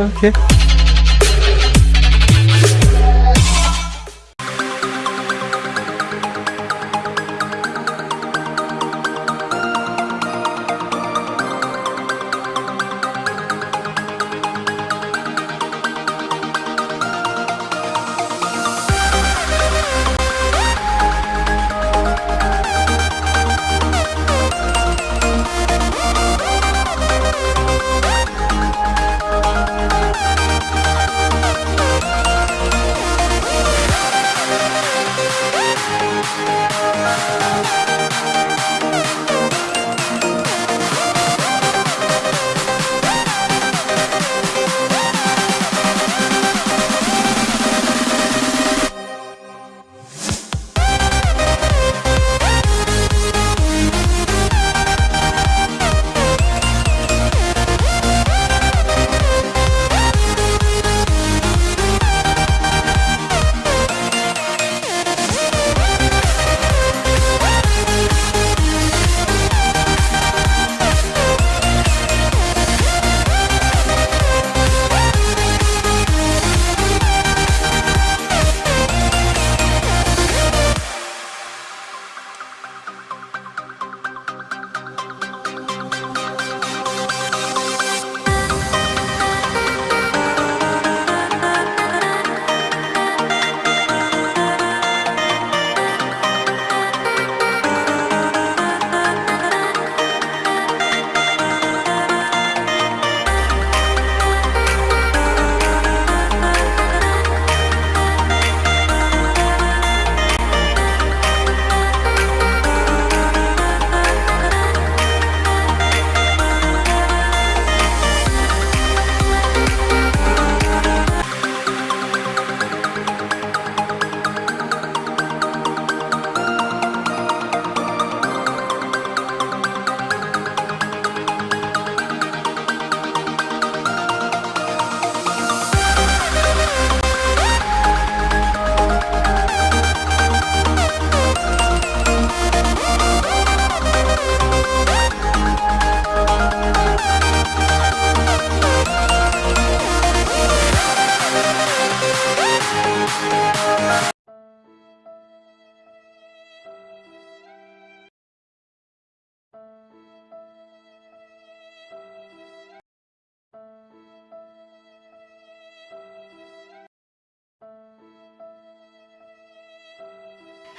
Okay.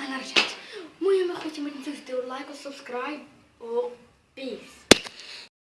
And I moet je are going to met een video, like of subscribe. Oh, peace.